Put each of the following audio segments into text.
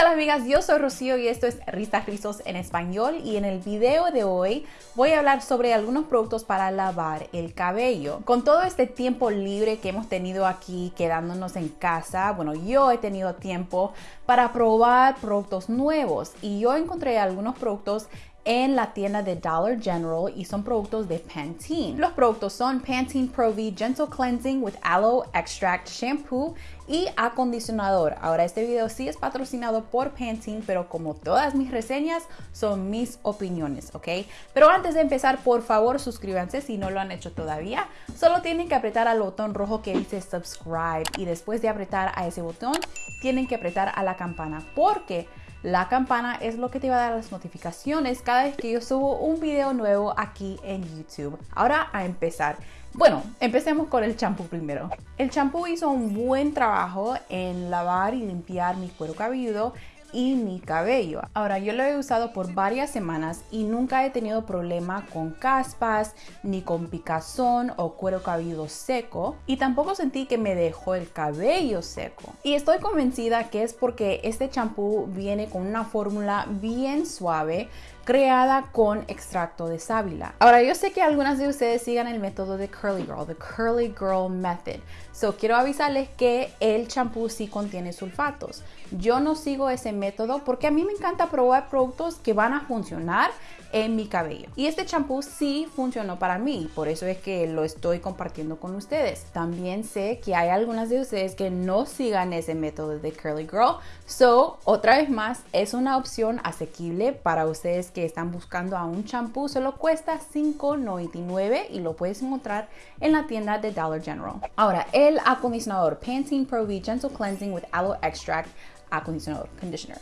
tal amigas? Yo soy Rocío y esto es Risas Rizos en español y en el video de hoy voy a hablar sobre algunos productos para lavar el cabello. Con todo este tiempo libre que hemos tenido aquí quedándonos en casa, bueno, yo he tenido tiempo para probar productos nuevos y yo encontré algunos productos en la tienda de Dollar General y son productos de Pantene. Los productos son Pantene Pro V Gentle Cleansing with Aloe Extract Shampoo y acondicionador. Ahora este video sí es patrocinado por Pantene, pero como todas mis reseñas son mis opiniones, ¿ok? Pero antes de empezar, por favor suscríbanse si no lo han hecho todavía. Solo tienen que apretar al botón rojo que dice subscribe y después de apretar a ese botón tienen que apretar a la campana porque la campana es lo que te va a dar las notificaciones cada vez que yo subo un video nuevo aquí en YouTube. Ahora a empezar. Bueno, empecemos con el champú primero. El champú hizo un buen trabajo en lavar y limpiar mi cuero cabelludo y mi cabello. Ahora yo lo he usado por varias semanas y nunca he tenido problema con caspas, ni con picazón o cuero cabelludo seco y tampoco sentí que me dejó el cabello seco. Y estoy convencida que es porque este champú viene con una fórmula bien suave creada con extracto de sábila. Ahora, yo sé que algunas de ustedes sigan el método de Curly Girl, the Curly Girl Method. So, quiero avisarles que el champú sí contiene sulfatos. Yo no sigo ese método porque a mí me encanta probar productos que van a funcionar en mi cabello. Y este champú sí funcionó para mí, por eso es que lo estoy compartiendo con ustedes. También sé que hay algunas de ustedes que no sigan ese método de Curly Girl. So, otra vez más, es una opción asequible para ustedes que están buscando a un champú. Solo cuesta $5.99 y lo puedes encontrar en la tienda de Dollar General. Ahora, el acondicionador Pantene Pro V Gentle Cleansing with Aloe Extract acondicionador, conditioner.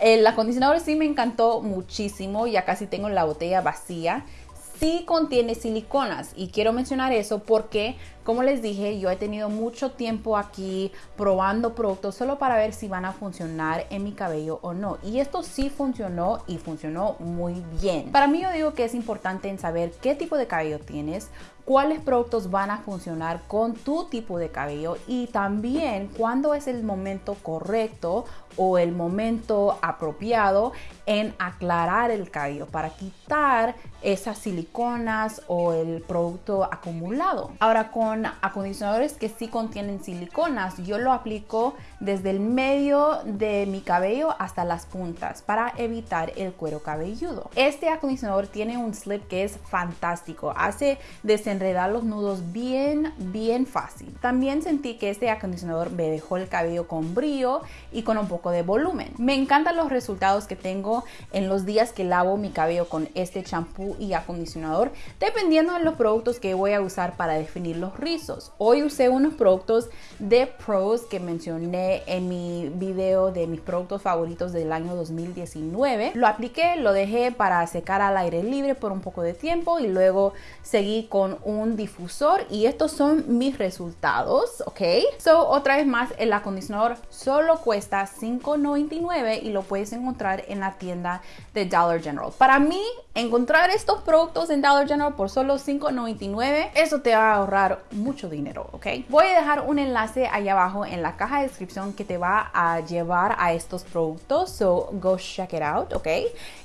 El acondicionador sí me encantó muchísimo, ya casi tengo la botella vacía. Sí contiene siliconas y quiero mencionar eso porque como les dije, yo he tenido mucho tiempo aquí probando productos solo para ver si van a funcionar en mi cabello o no. Y esto sí funcionó y funcionó muy bien. Para mí yo digo que es importante en saber qué tipo de cabello tienes, cuáles productos van a funcionar con tu tipo de cabello y también cuándo es el momento correcto o el momento apropiado en aclarar el cabello para quitar esas siliconas o el producto acumulado. Ahora con acondicionadores que sí contienen siliconas. Yo lo aplico desde el medio de mi cabello hasta las puntas para evitar el cuero cabelludo. Este acondicionador tiene un slip que es fantástico. Hace desenredar los nudos bien, bien fácil. También sentí que este acondicionador me dejó el cabello con brillo y con un poco de volumen. Me encantan los resultados que tengo en los días que lavo mi cabello con este champú y acondicionador, dependiendo de los productos que voy a usar para definir los rizos. Hoy usé unos productos de Pros que mencioné en mi video de mis productos favoritos del año 2019. Lo apliqué, lo dejé para secar al aire libre por un poco de tiempo y luego seguí con un difusor y estos son mis resultados, ¿ok? So, otra vez más, el acondicionador solo cuesta $5.99 y lo puedes encontrar en la tienda de Dollar General. Para mí, encontrar estos productos en Dollar General por solo $5.99, eso te va a ahorrar mucho dinero, ¿ok? Voy a dejar un enlace ahí abajo en la caja de descripción que te va a llevar a estos productos, so go check it out, ¿ok?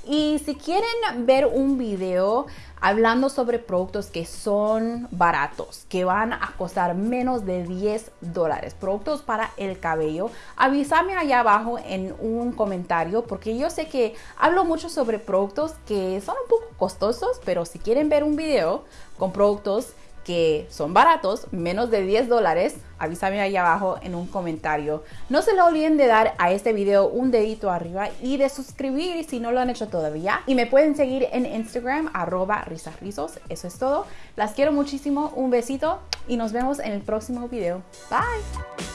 Y si quieren ver un video hablando sobre productos que son baratos, que van a costar menos de 10 dólares, productos para el cabello, avísame allá abajo en un comentario porque yo sé que hablo mucho sobre productos que son costosos, pero si quieren ver un video con productos que son baratos, menos de 10 dólares, avísame ahí abajo en un comentario. No se lo olviden de dar a este video un dedito arriba y de suscribir si no lo han hecho todavía. Y me pueden seguir en Instagram, arroba. Eso es todo. Las quiero muchísimo, un besito y nos vemos en el próximo video. Bye.